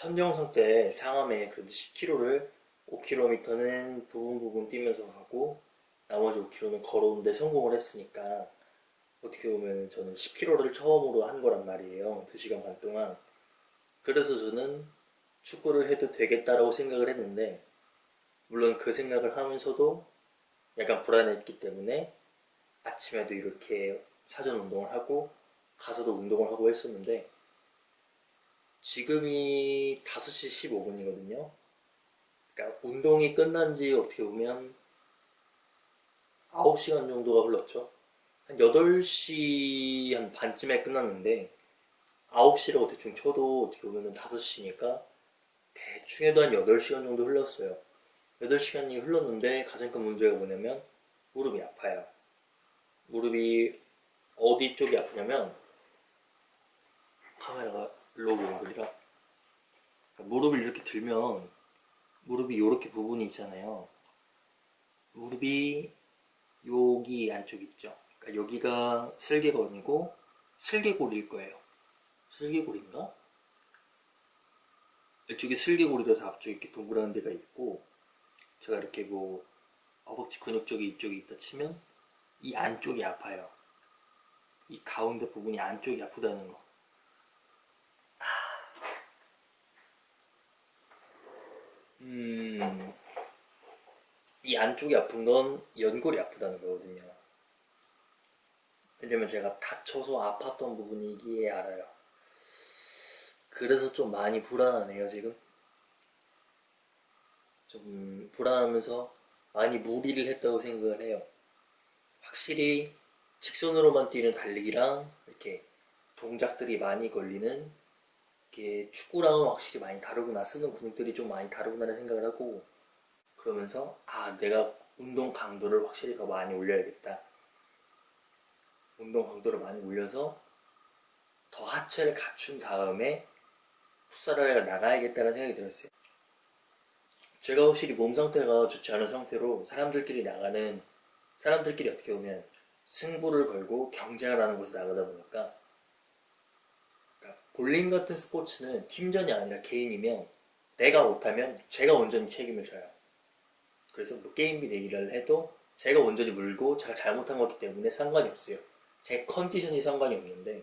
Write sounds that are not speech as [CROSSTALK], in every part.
천정성 때 상암에 그래도 10km를 5km는 부분 부분 뛰면서 가고 나머지 5km는 걸어오는데 성공을 했으니까 어떻게 보면 저는 10km를 처음으로 한 거란 말이에요. 2시간 반 동안. 그래서 저는 축구를 해도 되겠다라고 생각을 했는데 물론 그 생각을 하면서도 약간 불안했기 때문에 아침에도 이렇게 사전 운동을 하고 가서도 운동을 하고 했었는데 지금이 5시 15분이거든요. 그러니까 운동이 끝난 지 어떻게 보면 9시간 정도가 흘렀죠. 한 8시 한 반쯤에 끝났는데 9시라고 대충 쳐도 어떻게 보면 5시니까 대충 해도 한 8시간 정도 흘렀어요. 8시간이 흘렀는데 가장 큰 문제가 뭐냐면 무릎이 아파요. 무릎이 어디 쪽이 아프냐면 카메라가 로그 앵글이라 그러니까 무릎을 이렇게 들면 무릎이 이렇게 부분이 있잖아요. 무릎이 여기 안쪽 있죠. 그러니까 여기가 슬개건이고 슬개골일 거예요. 슬개골인가? 이쪽이 슬개골이라서 앞쪽에 이렇게 동그란 데가 있고 제가 이렇게 뭐 허벅지 근육 쪽이 이쪽에 있다 치면 이 안쪽이 아파요. 이 가운데 부분이 안쪽이 아프다는 거. 음, 이 안쪽이 아픈 건 연골이 아프다는 거거든요. 왜냐면 제가 다쳐서 아팠던 부분이기에 알아요. 그래서 좀 많이 불안하네요, 지금. 좀 불안하면서 많이 무리를 했다고 생각을 해요. 확실히 직선으로만 뛰는 달리기랑 이렇게 동작들이 많이 걸리는 이게 축구랑은 확실히 많이 다르구나. 쓰는 근육들이 좀 많이 다르구나라는 생각을 하고 그러면서 아 내가 운동 강도를 확실히 더 많이 올려야겠다. 운동 강도를 많이 올려서 더 하체를 갖춘 다음에 풋살을 나가야겠다는 생각이 들었어요. 제가 확실히 몸 상태가 좋지 않은 상태로 사람들끼리 나가는 사람들끼리 어떻게 보면 승부를 걸고 경쟁을 하는 곳에 나가다 보니까 볼링 같은 스포츠는 팀전이 아니라 개인이면 내가 못하면 제가 온전히 책임을 져요. 그래서 뭐 게임비 내기를 해도 제가 온전히 물고 제가 잘못한 거기 때문에 상관이 없어요. 제 컨디션이 상관이 없는데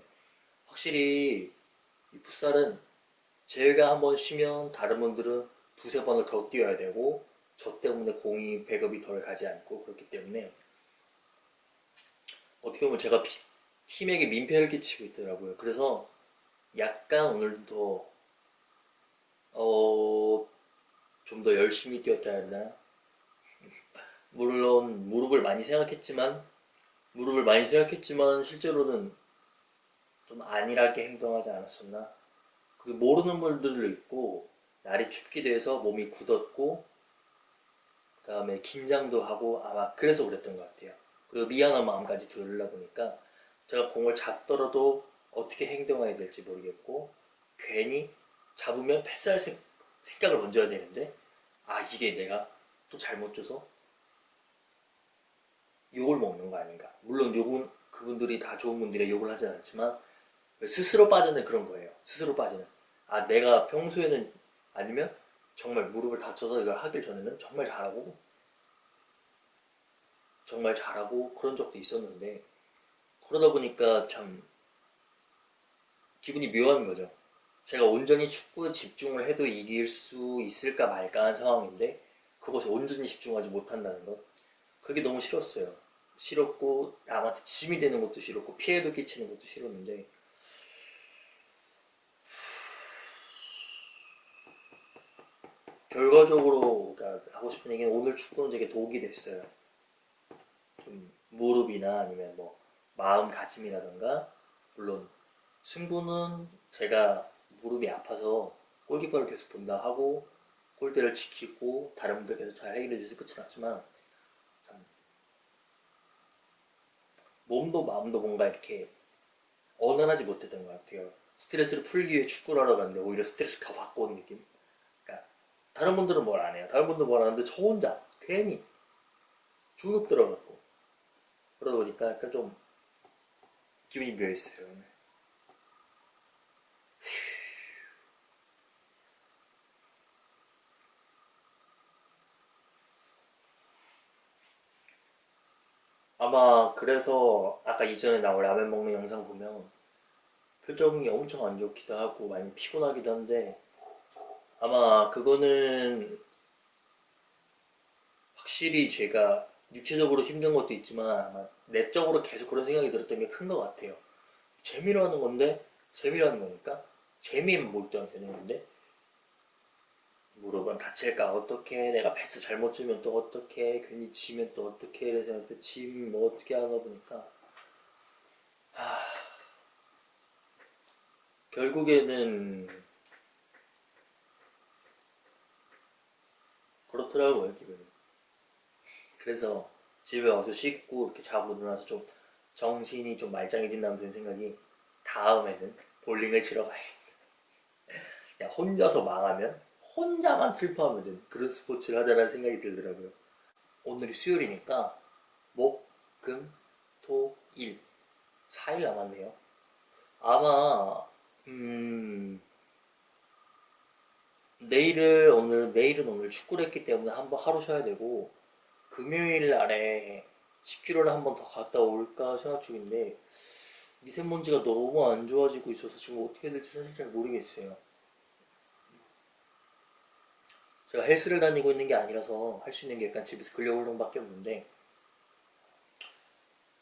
확실히 이 풋살은 제가 한 번 쉬면 다른 분들은 두세 번을 더 뛰어야 되고 저 때문에 공이 배급이 덜 가지 않고 그렇기 때문에 어떻게 보면 제가 피, 팀에게 민폐를 끼치고 있더라고요. 그래서 약간 오늘도 어, 좀 더 열심히 뛰었다 해야 되나? [LAUGHS] 물론 무릎을 많이 생각했지만 무릎을 많이 생각했지만 실제로는 좀 안일하게 행동하지 않았었나? 그리고 모르는 분들도 있고 날이 춥기도 해서 몸이 굳었고 그 다음에 긴장도 하고 아마 그래서 그랬던 것 같아요. 그 미안한 마음까지 들으려 보니까 제가 공을 잡더라도 어떻게 행동해야 될지 모르겠고 괜히 잡으면 패스할 생, 각을 던져야 되는데 아 이게 내가 또 잘못 줘서 욕을 먹는 거 아닌가. 물론 욕은 그분들이 다 좋은 분들의 욕을 하지 않지만 스스로 빠지는 그런 거예요. 스스로 빠지는. 아 내가 평소에는 아니면 정말 무릎을 다쳐서 이걸 하길 전에는 정말 잘하고 정말 잘하고 그런 적도 있었는데 그러다 보니까 참 기분이 묘한 거죠. 제가 온전히 축구에 집중을 해도 이길 수 있을까 말까 한 상황인데 그것에 온전히 집중하지 못한다는 것 그게 너무 싫었어요. 싫었고 남한테 짐이 되는 것도 싫었고 피해도 끼치는 것도 싫었는데 결과적으로 하고 싶은 얘기는 오늘 축구는 되게 도움이 됐어요. 좀 무릎이나 아니면 뭐 마음가짐이라던가 물론 승부는 제가 무릎이 아파서 골키퍼를 계속 본다 하고 골대를 지키고 다른 분들께서 잘 해결해 주셔서 끝이 났지만 몸도 마음도 뭔가 이렇게 언언하지 못했던 것 같아요. 스트레스를 풀기 위해 축구를 하러 갔는데 오히려 스트레스가 받고 온 느낌? 그러니까 다른 분들은 뭘 안 해요. 다른 분들은 뭘 하는데 저 혼자 괜히 주눅 들어갖고 그러다 보니까 약간 좀 기분이 묘했어요. 아마 그래서 아까 이전에 나온 라면 먹는 영상 보면 표정이 엄청 안 좋기도 하고 많이 피곤하기도 한데 아마 그거는 확실히 제가 육체적으로 힘든 것도 있지만 내적으로 계속 그런 생각이 들었던 게 큰 것 같아요. 재미로 하는 건데 재미로 하는 거니까 재미만 몰두하면 되는 건데 무릎은 다칠까 어떻게 내가 패스 잘못 주면 또 어떻게 괜히 지면 또 어떻게 이래서 또 지면 뭐 어떻게 하다 보니까 하... 결국에는 그렇더라고요 기분이. 그래서 집에 와서 씻고 이렇게 자고 일어나서 좀 정신이 좀 말짱해진다는 든 생각이 다음에는 볼링을 치러 가야겠다. [LAUGHS] 야 혼자서 망하면 혼자만 슬퍼하면 되는 그런 스포츠를 하자라는 생각이 들더라고요. 오늘이 수요일이니까 목, 금, 토, 일 4일 남았네요. 아마 음 내일을 오늘 내일은 오늘 축구를 했기 때문에 한번 하루 쉬어야 되고 금요일 날에 10km를 한번 더 갔다 올까 생각 중인데 미세먼지가 너무 안 좋아지고 있어서 지금 어떻게 될지 사실 잘 모르겠어요. 제가 헬스를 다니고 있는 게 아니라서 할 수 있는 게 약간 집에서 근력 운동밖에 없는데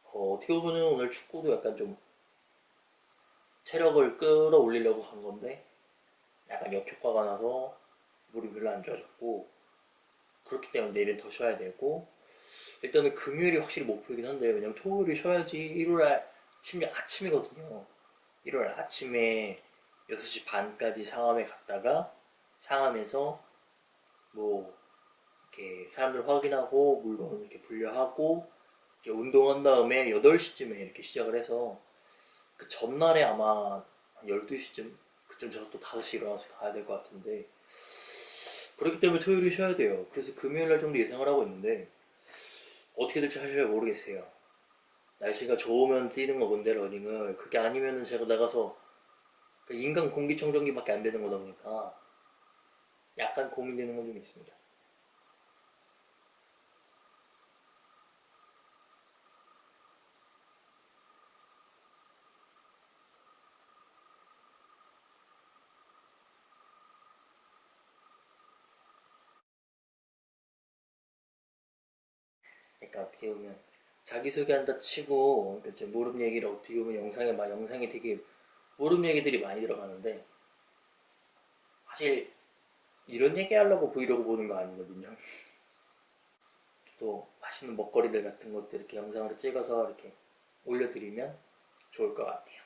어, 떻게 보면 오늘 축구도 약간 좀 체력을 끌어올리려고 한 건데 약간 역효과가 나서 물이 별로 안 좋아졌고 그렇기 때문에 내일은 더 쉬어야 되고 일단은 금요일이 확실히 목표이긴 한데 왜냐면 토요일이 쉬어야지 일요일 심지어 아침이거든요. 일요일 아침에 6시 반까지 상암에 갔다가 상암에서 뭐 이렇게 사람들 확인하고 물건 이렇게 분류하고 이렇게 운동한 다음에 8시쯤에 이렇게 시작을 해서 그 전날에 아마 한 12시쯤 그쯤 제가 또 5시 일어나서 가야 될 것 같은데 그렇기 때문에 토요일에 쉬어야 돼요. 그래서 금요일날 정도 예상을 하고 있는데 어떻게 될지 사실 잘 모르겠어요. 날씨가 좋으면 뛰는 거건데 러닝을 그게 아니면은 제가 나가서 그 인간 공기청정기밖에 안 되는 거다 보니까 약간 고민되는 건 좀 있습니다. 그러니까 어떻게 보면 자기소개한다 치고 그러니까 제 무릎 얘기를 어떻게 보면 영상에 막 영상이 되게 무릎 얘기들이 많이 들어가는데 사실 이런 얘기 하려고 브이로그 보는 거 아니거든요. 또 맛있는 먹거리들 같은 것들 이렇게 영상으로 찍어서 이렇게 올려드리면 좋을 것 같아요.